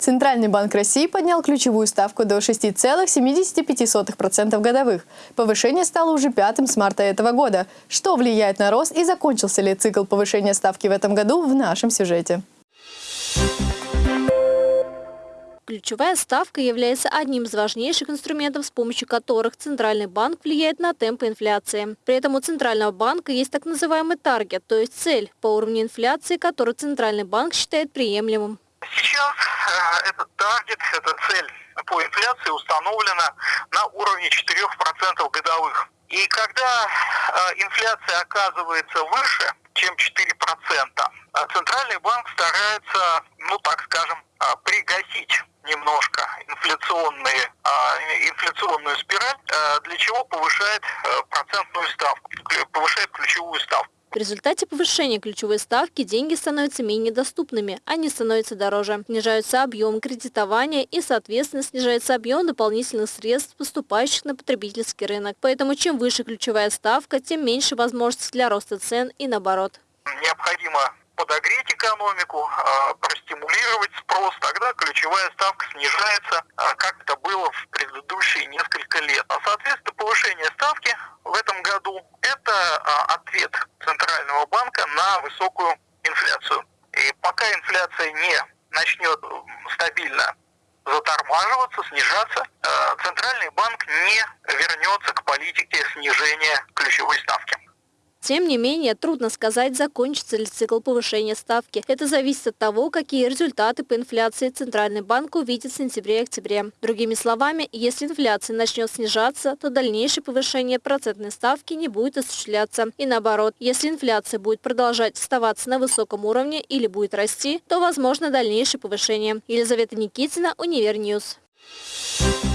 Центральный банк России поднял ключевую ставку до 6,75% годовых. Повышение стало уже пятым с марта этого года. Что влияет на рост и закончился ли цикл повышения ставки в этом году в нашем сюжете. Ключевая ставка является одним из важнейших инструментов, с помощью которых Центральный банк влияет на темпы инфляции. При этом у Центрального банка есть так называемый таргет, то есть цель по уровню инфляции, который Центральный банк считает приемлемым. Сейчас э, этот таргет, эта цель по инфляции установлена на уровне 4% годовых. И когда э, инфляция оказывается выше, чем 4%, э, Центральный банк старается, ну так скажем, пригасить немножко инфляционные, инфляционную спираль, для чего повышает процентную ставку, повышает ключевую ставку. В результате повышения ключевой ставки деньги становятся менее доступными, они становятся дороже. Снижаются объем кредитования и, соответственно, снижается объем дополнительных средств, поступающих на потребительский рынок. Поэтому чем выше ключевая ставка, тем меньше возможностей для роста цен и наоборот. Необходимо подогреть экономику, а, простимулировать спрос, тогда ключевая ставка снижается, а, как это было в предыдущие несколько лет. А соответственно повышение ставки в этом году – это а, ответ банка на высокую инфляцию. И пока инфляция не начнет стабильно затормаживаться, снижаться, Центральный банк не вернется к политике снижения ключевой ставки. Тем не менее, трудно сказать, закончится ли цикл повышения ставки. Это зависит от того, какие результаты по инфляции Центральный банк увидит в сентябре и октябре. Другими словами, если инфляция начнет снижаться, то дальнейшее повышение процентной ставки не будет осуществляться. И наоборот, если инфляция будет продолжать оставаться на высоком уровне или будет расти, то возможно дальнейшее повышение. Елизавета Никитина, Univer News. You